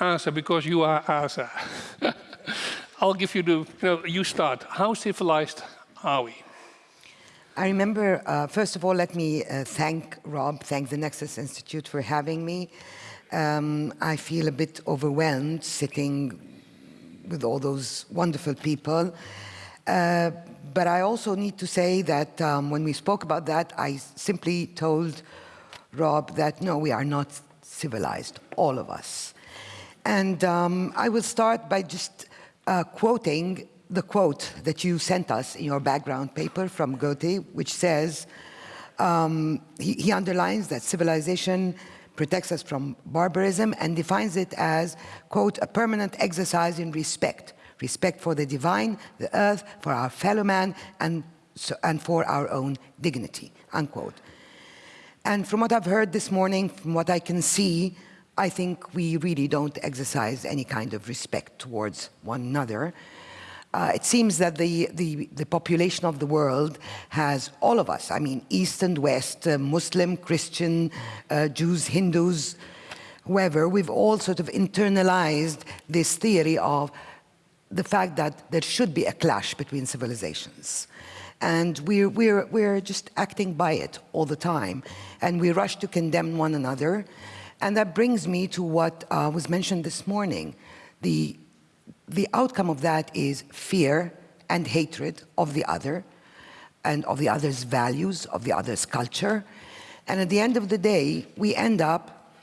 Asa because you are Asa. I'll give you the, you, know, you start. How civilized are we? I remember, uh, first of all, let me uh, thank Rob, thank the Nexus Institute for having me. Um, I feel a bit overwhelmed sitting with all those wonderful people. Uh, but I also need to say that um, when we spoke about that, I simply told Rob that no, we are not civilized, all of us. And um, I will start by just uh, quoting the quote that you sent us in your background paper from Goethe, which says, um, he, he underlines that civilization protects us from barbarism and defines it as, quote, a permanent exercise in respect, respect for the divine, the earth, for our fellow man, and, so, and for our own dignity, unquote. And from what I've heard this morning, from what I can see, I think we really don't exercise any kind of respect towards one another. Uh, it seems that the, the, the, population of the world has all of us, I mean, East and West, uh, Muslim, Christian, uh, Jews, Hindus, whoever, we've all sort of internalized this theory of the fact that there should be a clash between civilizations. And we're, we're, we're just acting by it all the time. And we rush to condemn one another. And that brings me to what uh, was mentioned this morning. The, the outcome of that is fear and hatred of the other and of the other's values, of the other's culture. And at the end of the day, we end up,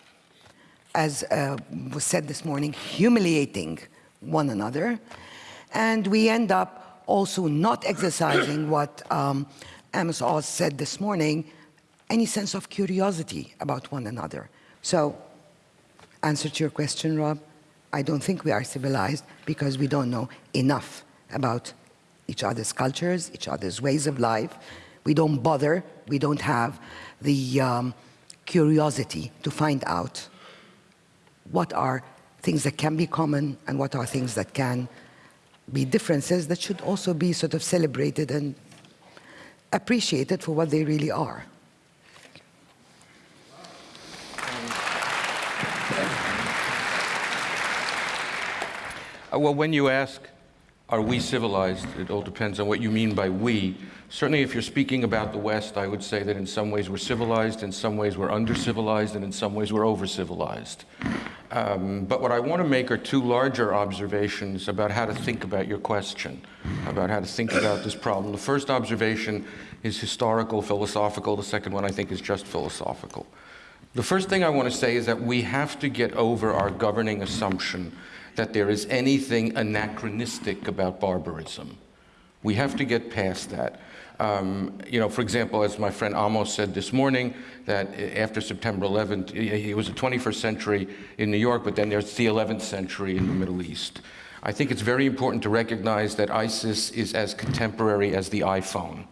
as uh, was said this morning, humiliating one another. And we end up also not exercising what um, Amos Oz said this morning, any sense of curiosity about one another. So, answer to your question, Rob, I don't think we are civilized because we don't know enough about each other's cultures, each other's ways of life. We don't bother, we don't have the um, curiosity to find out what are things that can be common and what are things that can be differences that should also be sort of celebrated and appreciated for what they really are. Well, when you ask, are we civilized, it all depends on what you mean by we. Certainly if you're speaking about the West, I would say that in some ways we're civilized, in some ways we're under-civilized, and in some ways we're over-civilized. Um, but what I want to make are two larger observations about how to think about your question, about how to think about this problem. The first observation is historical, philosophical. The second one I think is just philosophical. The first thing I want to say is that we have to get over our governing assumption that there is anything anachronistic about barbarism. We have to get past that. Um, you know, for example, as my friend Amos said this morning, that after September 11th, it was the 21st century in New York, but then there's the 11th century in the Middle East. I think it's very important to recognize that ISIS is as contemporary as the iPhone.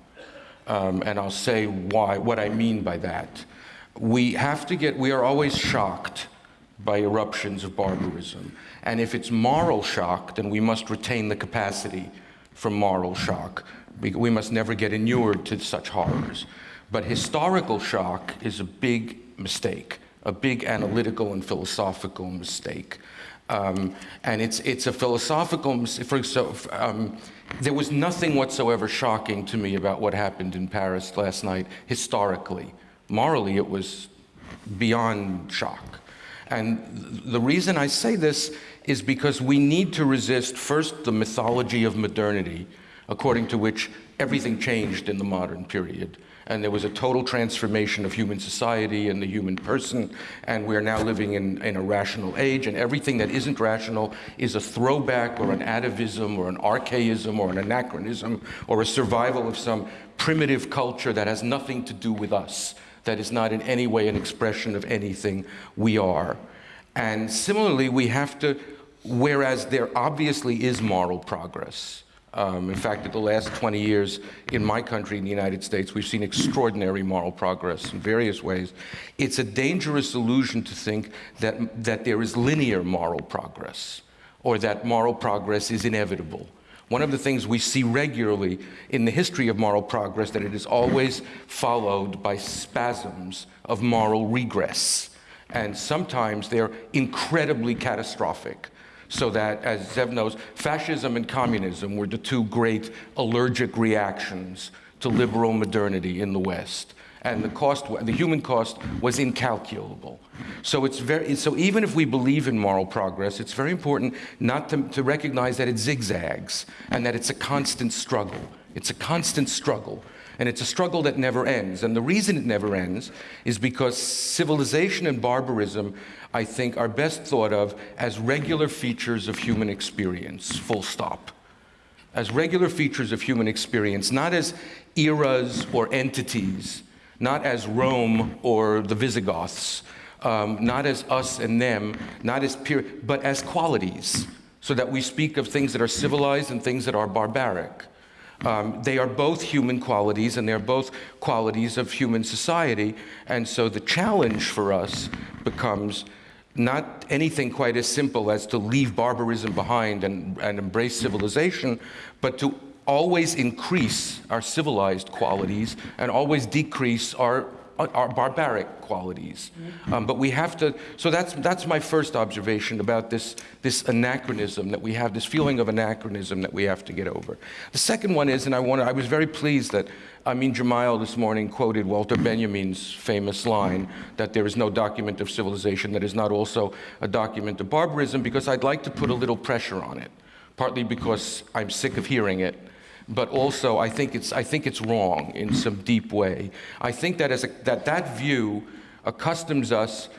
Um, and I'll say why, what I mean by that. We have to get, we are always shocked by eruptions of barbarism. And if it's moral shock, then we must retain the capacity for moral shock. We must never get inured to such horrors. But historical shock is a big mistake, a big analytical and philosophical mistake. Um, and it's, it's a philosophical. For, so, um, there was nothing whatsoever shocking to me about what happened in Paris last night, historically. Morally, it was beyond shock. And the reason I say this is because we need to resist first the mythology of modernity, according to which everything changed in the modern period. And there was a total transformation of human society and the human person, and we're now living in, in a rational age, and everything that isn't rational is a throwback or an atavism or an archaism or an anachronism or a survival of some primitive culture that has nothing to do with us that is not in any way an expression of anything we are. And similarly, we have to, whereas there obviously is moral progress, um, in fact, in the last 20 years in my country, in the United States, we've seen extraordinary moral progress in various ways. It's a dangerous illusion to think that, that there is linear moral progress or that moral progress is inevitable. One of the things we see regularly in the history of moral progress that it is always followed by spasms of moral regress. And sometimes they're incredibly catastrophic. So that, as Zev knows, fascism and communism were the two great allergic reactions to liberal modernity in the West. And the cost, the human cost was incalculable. So it's very, so even if we believe in moral progress, it's very important not to, to recognize that it zigzags and that it's a constant struggle. It's a constant struggle. And it's a struggle that never ends. And the reason it never ends is because civilization and barbarism, I think, are best thought of as regular features of human experience, full stop. As regular features of human experience, not as eras or entities, not as Rome or the Visigoths, um, not as us and them, not as peer, but as qualities, so that we speak of things that are civilized and things that are barbaric. Um, they are both human qualities and they're both qualities of human society. And so the challenge for us becomes not anything quite as simple as to leave barbarism behind and, and embrace civilization, but to always increase our civilized qualities and always decrease our our barbaric qualities. Um, but we have to, so that's, that's my first observation about this, this anachronism that we have, this feeling of anachronism that we have to get over. The second one is, and I, want I was very pleased that Amin Gemayel this morning quoted Walter Benjamin's famous line that there is no document of civilization that is not also a document of barbarism, because I'd like to put a little pressure on it, partly because I'm sick of hearing it, but also I think it's, I think it's wrong in some deep way. I think that, as a, that, that view accustoms us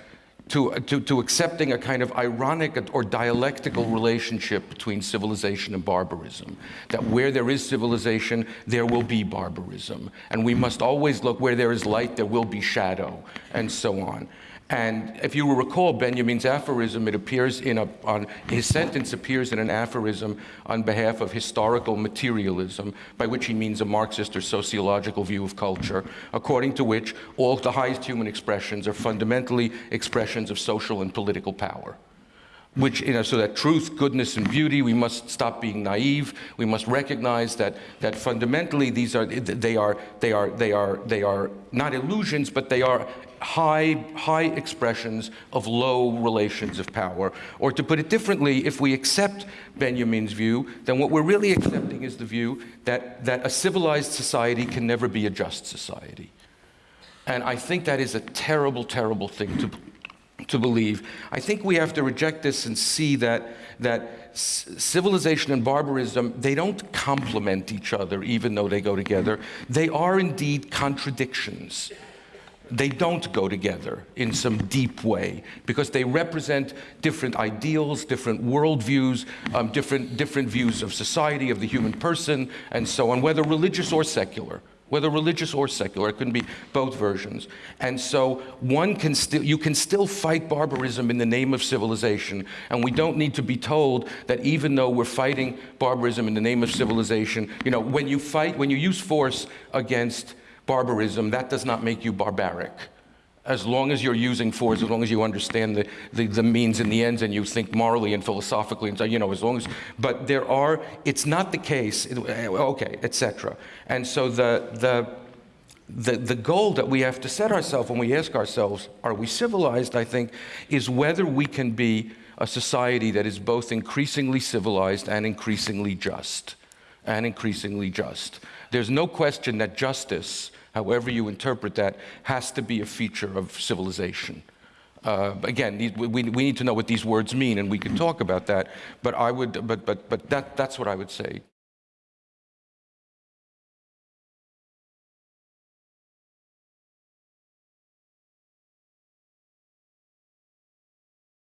to, to, to accepting a kind of ironic or dialectical relationship between civilization and barbarism. That where there is civilization, there will be barbarism. And we must always look where there is light, there will be shadow, and so on. And if you will recall Benjamin's aphorism, it appears in a, on, his sentence appears in an aphorism on behalf of historical materialism, by which he means a Marxist or sociological view of culture, according to which all the highest human expressions are fundamentally expressions of social and political power which, you know, so that truth, goodness, and beauty, we must stop being naive. We must recognize that, that fundamentally these are, they are, they are, they are, they are not illusions, but they are high, high expressions of low relations of power. Or to put it differently, if we accept Benjamin's view, then what we're really accepting is the view that, that a civilized society can never be a just society. And I think that is a terrible, terrible thing to, to believe. I think we have to reject this and see that, that civilization and barbarism, they don't complement each other even though they go together. They are indeed contradictions. They don't go together in some deep way because they represent different ideals, different worldviews, um, different, different views of society, of the human person, and so on, whether religious or secular whether religious or secular. It can be both versions. And so one can still, you can still fight barbarism in the name of civilization. And we don't need to be told that even though we're fighting barbarism in the name of civilization, you know, when you fight, when you use force against barbarism, that does not make you barbaric as long as you're using force, as long as you understand the, the, the, means and the ends and you think morally and philosophically, and so, you know, as long as, but there are, it's not the case, eh, okay, etc. And so the, the, the, the goal that we have to set ourselves when we ask ourselves, are we civilized, I think, is whether we can be a society that is both increasingly civilized and increasingly just, and increasingly just. There's no question that justice however you interpret that, has to be a feature of civilization. Uh, again, we, we need to know what these words mean, and we can talk about that. But I would, but, but, but that, that's what I would say.